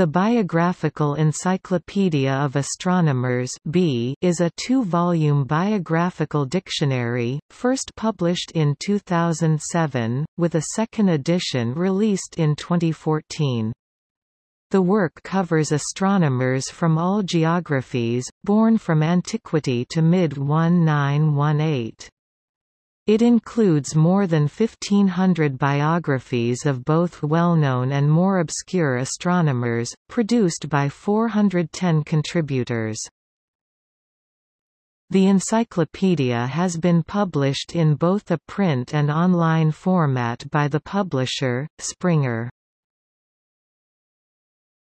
The Biographical Encyclopedia of Astronomers B is a two-volume biographical dictionary, first published in 2007, with a second edition released in 2014. The work covers astronomers from all geographies, born from antiquity to mid-1918. It includes more than 1,500 biographies of both well-known and more obscure astronomers, produced by 410 contributors. The encyclopedia has been published in both a print and online format by the publisher, Springer.